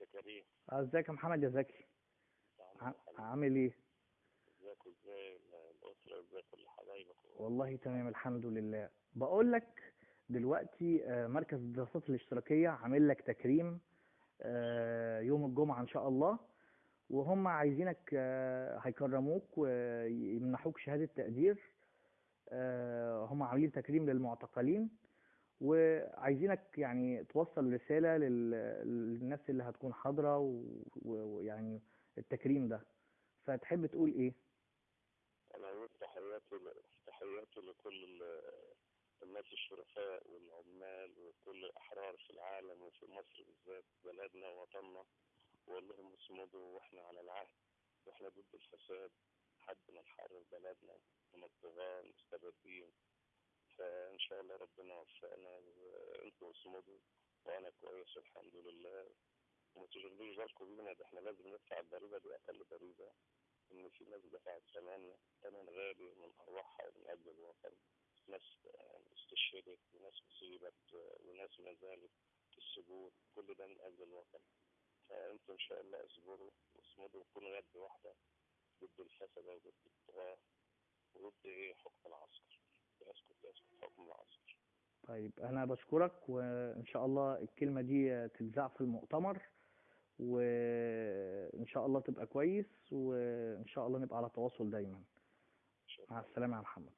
ازيك يا كريم ازيك يا محمد؟ يا زكي. عامل إيه؟ ازيك وازاي؟ الاسره إزاي كل حبايبك والله تمام الحمد لله. بقول لك دلوقتي آه، مركز الدراسات الاشتراكية عامل لك تكريم آه، يوم الجمعة إن شاء الله وهم عايزينك آه، هيكرموك ويمنحوك شهادة تقدير آه، هم عاملين تكريم للمعتقلين. وعايزينك يعني توصل رسالة لل- للناس اللي هتكون حاضرة ويعني التكريم ده. فتحب تقول إيه؟ أنا أقول تحياتي تحياتي لكل ال- الناس الشرفاء والعمال وكل الأحرار في العالم وفي مصر بالذات بلدنا ووطننا. وأقول لهم اصمدوا وإحنا على العهد. وإحنا ضد الفساد. حد ما نحرر بلدنا. من الطغاة المستبدين. فإن شاء الله ربنا يوفقنا وأنتوا اصمدوا وأنا كويس الحمد لله. وما تشغلوش بالكم بينا ده إحنا لازم ندفع الضريبة دي أقل ضريبة. إن في ناس دفعت ثمن ثمن غالي من ارواحها من أجل الوطن. ناس استشهدت وناس اصيبت وناس ما زالت في السجون. كل ده من أجل الوطن. فانتم إن شاء الله اصبروا واصمدوا وكونوا يد واحدة ضد الفساد وضد الطغاه وضد إيه؟ حكم العسكر. حكم طيب أنا بشكرك وإن شاء الله الكلمة دي تتذاع في المؤتمر وإن شاء الله تبقى كويس وإن شاء الله نبقى على تواصل دايما. مع الله. السلامة يا محمد.